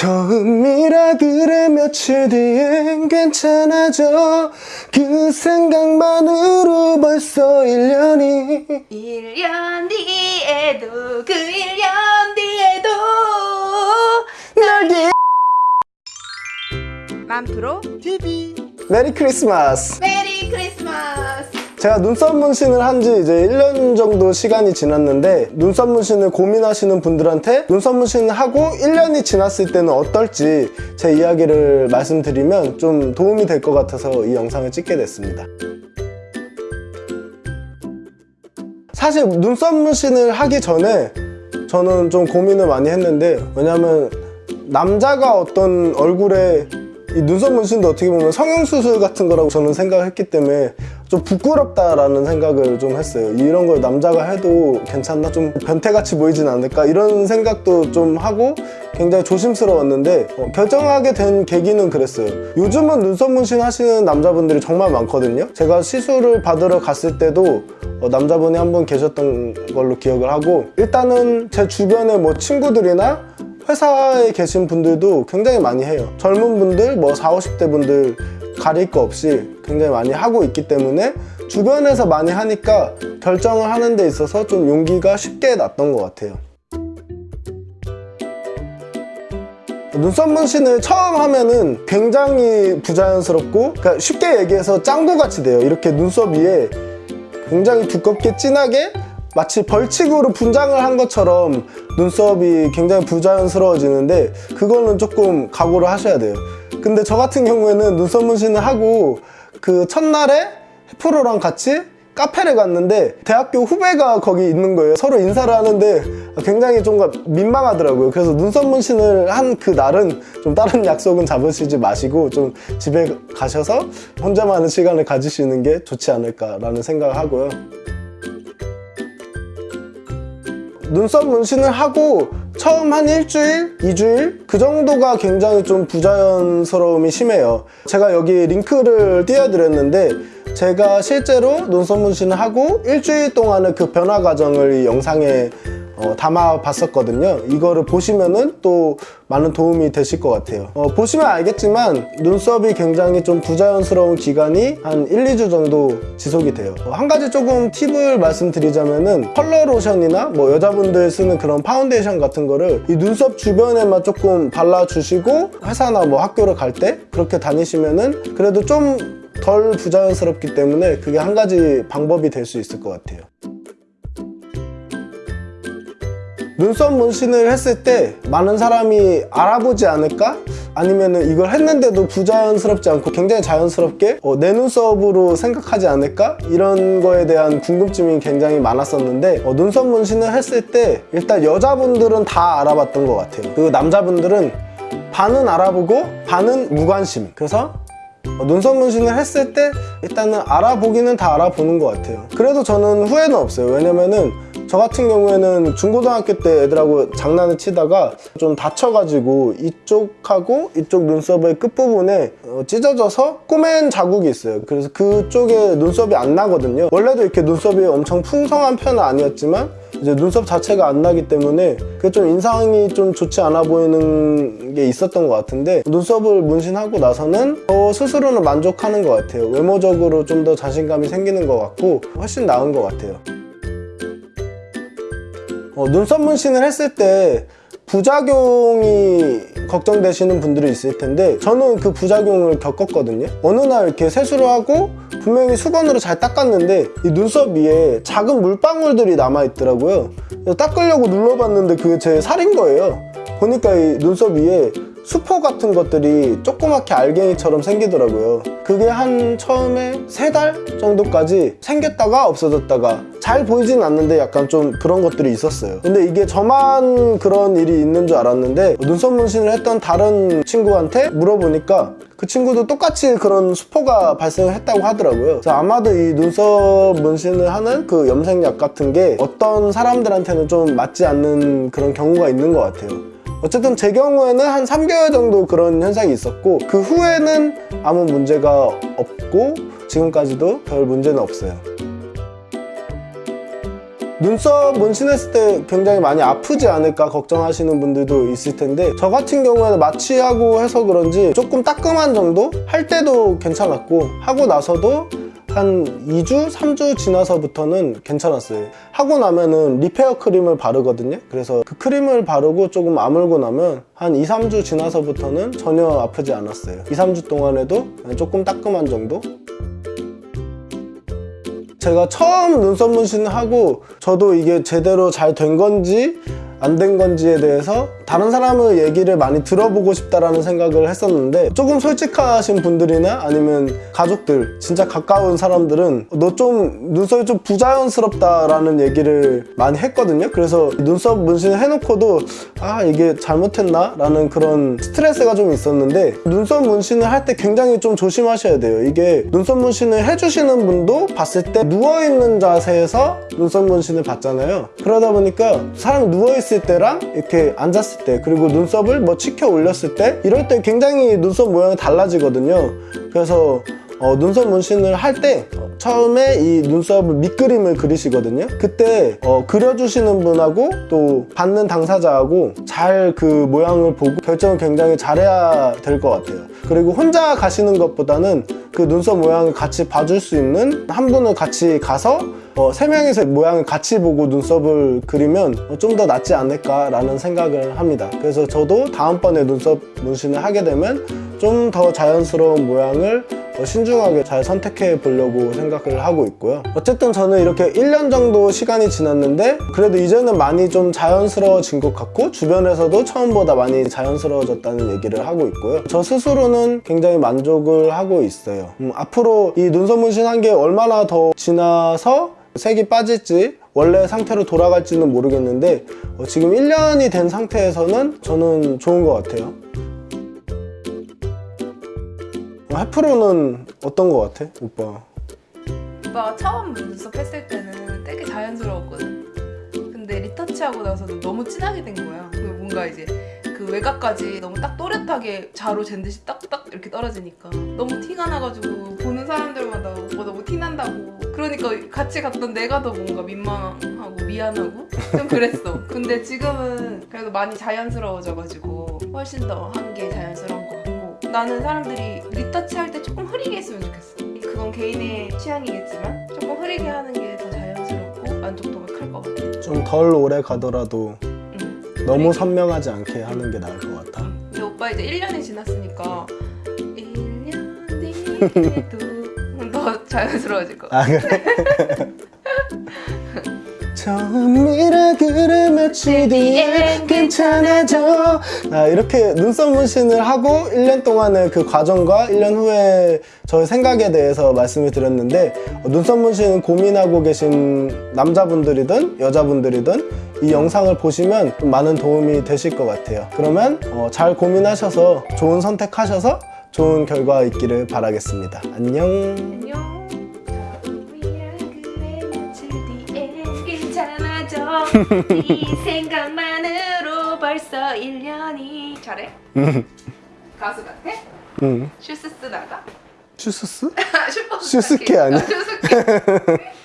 처음이라 그래 며칠 뒤엔 괜찮아져. 그 생각만으로 벌써 1년이. 1년 뒤에도 그 1년 뒤에도 널 맘프로 TV 메리 크리스마스. 메리 크리스마스 제가 눈썹 문신을 한 지 이제 1년 정도 시간이 지났는데 눈썹 문신을 고민하시는 분들한테 눈썹 문신을 하고 1년이 지났을 때는 어떨지 제 이야기를 말씀드리면 좀 도움이 될 것 같아서 이 영상을 찍게 됐습니다. 사실 눈썹 문신을 하기 전에 저는 좀 고민을 많이 했는데 왜냐면 남자가 어떤 얼굴에 이 눈썹 문신도 어떻게 보면 성형수술 같은 거라고 저는 생각했기 때문에 좀 부끄럽다라는 생각을 좀 했어요 이런 걸 남자가 해도 괜찮나? 좀 변태같이 보이진 않을까? 이런 생각도 좀 하고 굉장히 조심스러웠는데 어, 결정하게 된 계기는 그랬어요 요즘은 눈썹 문신 하시는 남자분들이 정말 많거든요 제가 시술을 받으러 갔을 때도 어, 남자분이 한 분 계셨던 걸로 기억을 하고 일단은 제 주변에 뭐 친구들이나 회사에 계신 분들도 굉장히 많이 해요 젊은 분들 뭐 40, 50대 분들 가릴 거 없이 굉장히 많이 하고 있기 때문에 주변에서 많이 하니까 결정을 하는 데 있어서 좀 용기가 쉽게 났던 것 같아요. 눈썹 문신을 처음 하면은 굉장히 부자연스럽고 그러니까 쉽게 얘기해서 짱구같이 돼요. 이렇게 눈썹 위에 굉장히 두껍게 진하게 마치 벌칙으로 분장을 한 것처럼 눈썹이 굉장히 부자연스러워지는데 그거는 조금 각오를 하셔야 돼요 근데 저 같은 경우에는 눈썹 문신을 하고 그 첫날에 프로랑 같이 카페를 갔는데 대학교 후배가 거기 있는 거예요. 서로 인사를 하는데 굉장히 좀 민망하더라고요. 그래서 눈썹 문신을 한 그 날은 좀 다른 약속은 잡으시지 마시고 좀 집에 가셔서 혼자만의 시간을 가지시는 게 좋지 않을까라는 생각을 하고요. 눈썹 문신을 하고 처음 한 일주일, 이주일? 그 정도가 굉장히 좀 부자연스러움이 심해요. 제가 여기 링크를 띄워드렸는데 제가 실제로 눈썹 문신을 하고 일주일 동안의 그 변화 과정을 이 영상에 어, 담아 봤었거든요. 이거를 보시면은 또 많은 도움이 되실 것 같아요. 어, 보시면 알겠지만 눈썹이 굉장히 좀 부자연스러운 기간이 한 1, 2주 정도 지속이 돼요. 어, 한 가지 조금 팁을 말씀드리자면은 컬러 로션이나 뭐 여자분들 쓰는 그런 파운데이션 같은 거를 이 눈썹 주변에만 조금 발라주시고 회사나 뭐 학교를 갈 때 그렇게 다니시면은 그래도 좀덜 부자연스럽기 때문에 그게 한 가지 방법이 될 수 있을 것 같아요 눈썹 문신을 했을 때 많은 사람이 알아보지 않을까? 아니면 이걸 했는데도 부자연스럽지 않고 굉장히 자연스럽게 어, 내 눈썹으로 생각하지 않을까? 이런 거에 대한 궁금증이 굉장히 많았었는데 어, 눈썹 문신을 했을 때 일단 여자분들은 다 알아봤던 것 같아요 그리고 남자분들은 반은 알아보고 반은 무관심 그래서 어, 눈썹 문신을 했을 때 일단은 알아보기는 다 알아보는 것 같아요 그래도 저는 후회는 없어요 왜냐면은 저 같은 경우에는 중고등학교 때 애들하고 장난을 치다가 좀 다쳐가지고 이쪽하고 이쪽 눈썹의 끝부분에 어, 찢어져서 꼬맨 자국이 있어요. 그래서 그쪽에 눈썹이 안 나거든요. 원래도 이렇게 눈썹이 엄청 풍성한 편은 아니었지만 이제 눈썹 자체가 안 나기 때문에 그게 좀 인상이 좀 좋지 않아 보이는 게 있었던 것 같은데 눈썹을 문신하고 나서는 저 스스로는 만족하는 것 같아요. 외모적으로 좀 더 자신감이 생기는 것 같고 훨씬 나은 것 같아요 어, 눈썹 문신을 했을 때 부작용이 걱정되시는 분들이 있을 텐데 저는 그 부작용을 겪었거든요. 어느 날 이렇게 세수를 하고 분명히 수건으로 잘 닦았는데 이 눈썹 위에 작은 물방울들이 남아있더라고요. 닦으려고 눌러봤는데 그게 제 살인 거예요. 보니까 이 눈썹 위에 수포 같은 것들이 조그맣게 알갱이처럼 생기더라고요. 그게 한 처음에 세 달 정도까지 생겼다가 없어졌다가 잘 보이진 않는데 약간 좀 그런 것들이 있었어요. 근데 이게 저만 그런 일이 있는 줄 알았는데 눈썹 문신을 했던 다른 친구한테 물어보니까 그 친구도 똑같이 그런 수포가 발생했다고 하더라고요. 그래서 아마도 이 눈썹 문신을 하는 그 염색약 같은 게 어떤 사람들한테는 좀 맞지 않는 그런 경우가 있는 것 같아요 어쨌든 제 경우에는 한 3개월 정도 그런 현상이 있었고 그 후에는 아무 문제가 없고 지금까지도 별 문제는 없어요. 눈썹 문신했을 때 굉장히 많이 아프지 않을까 걱정하시는 분들도 있을 텐데 저 같은 경우에는 마취하고 해서 그런지 조금 따끔한 정도? 할 때도 괜찮았고 하고 나서도 한 2주, 3주 지나서부터는 괜찮았어요. 하고 나면은 리페어 크림을 바르거든요. 그래서 그 크림을 바르고 조금 아물고 나면 한 2, 3주 지나서부터는 전혀 아프지 않았어요. 2, 3주 동안에도 조금 따끔한 정도? 제가 처음 눈썹 문신을 하고 저도 이게 제대로 잘 된 건지 안 된 건지에 대해서 다른 사람의 얘기를 많이 들어보고 싶다라는 생각을 했었는데 조금 솔직하신 분들이나 아니면 가족들 진짜 가까운 사람들은 너 좀 눈썹이 좀 부자연스럽다라는 얘기를 많이 했거든요 그래서 눈썹 문신을 해놓고도 아 이게 잘못했나? 라는 그런 스트레스가 좀 있었는데 눈썹 문신을 할 때 굉장히 좀 조심하셔야 돼요 이게 눈썹 문신을 해주시는 분도 봤을 때 누워있는 자세에서 눈썹 문신을 받잖아요 그러다 보니까 사람이 누워있을 때랑 이렇게 앉았을 때 그리고 눈썹을 뭐 치켜 올렸을 때 이럴 때 굉장히 눈썹 모양이 달라지거든요. 그래서 어, 눈썹 문신을 할 때 처음에 이 눈썹을 밑그림을 그리시거든요 그때 어, 그려주시는 분하고 또 받는 당사자하고 잘 그 모양을 보고 결정을 굉장히 잘해야 될 것 같아요 그리고 혼자 가시는 것보다는 그 눈썹 모양을 같이 봐줄 수 있는 한 분을 같이 가서 어, 세 명이서 모양을 같이 보고 눈썹을 그리면 어, 좀더 낫지 않을까라는 생각을 합니다. 그래서 저도 다음번에 눈썹 문신을 하게 되면 좀 더 자연스러운 모양을 어, 신중하게 잘 선택해 보려고 생각을 하고 있고요. 어쨌든 저는 이렇게 1년 정도 시간이 지났는데 그래도 이제는 많이 좀 자연스러워진 것 같고 주변에서도 처음보다 많이 자연스러워졌다는 얘기를 하고 있고요. 저 스스로는 굉장히 만족을 하고 있어요. 음, 앞으로 이 눈썹 문신한 게 얼마나 더 지나서 색이 빠질지 원래 상태로 돌아갈지는 모르겠는데 어, 지금 1년이 된 상태에서는 저는 좋은 것 같아요. 어, 해프로는 어떤 것 같아, 오빠? 오빠가 처음 눈썹 했을 때는 되게 자연스러웠거든. 근데 리터치하고 나서는 너무 진하게 된 거야. 그리고 뭔가 이제 그 외곽까지 너무 딱 또렷하게 자로 잰 듯이 딱딱 이렇게 떨어지니까 너무 티가 나가지고 보는 사람들마다 오빠 너무 티 난다고. 그러니까 같이 갔던 내가 더 뭔가 민망하고 미안하고 좀 그랬어. 근데 지금은 그래도 많이 자연스러워져가지고 훨씬 더 한게 같고 나는 사람들이 리터치 할 때 조금 흐리게 했으면 좋겠어. 그건 개인의 취향이겠지만 조금 흐리게 하는 게 더 자연스럽고 만족도가 클 것 같아. 좀 덜 오래 가더라도 응. 너무 선명하지 않게 하는 게 나을 것 같아. 근데 오빠 이제 1년이 지났으니까 1년 뒤에도 더 자연스러워질 것 같아. 아 그래? 처음이라 그래 며칠 뒤에 괜찮아져. 아, 이렇게 눈썹 문신을 하고 1년 동안의 그 과정과 1년 후에 저의 생각에 대해서 말씀을 드렸는데 어, 눈썹 문신 고민하고 계신 남자분들이든 여자분들이든 이 영상을 보시면 좀 많은 도움이 되실 것 같아요. 그러면 어, 잘 고민하셔서 좋은 선택하셔서 좋은 결과 있기를 바라겠습니다. 안녕. 안녕. 이 생각만으로 벌써 1년이 잘해? 가수 같아? 응. 슈스스 나가? 슈스스? 슈퍼 슈스케 아니야? 슈스케.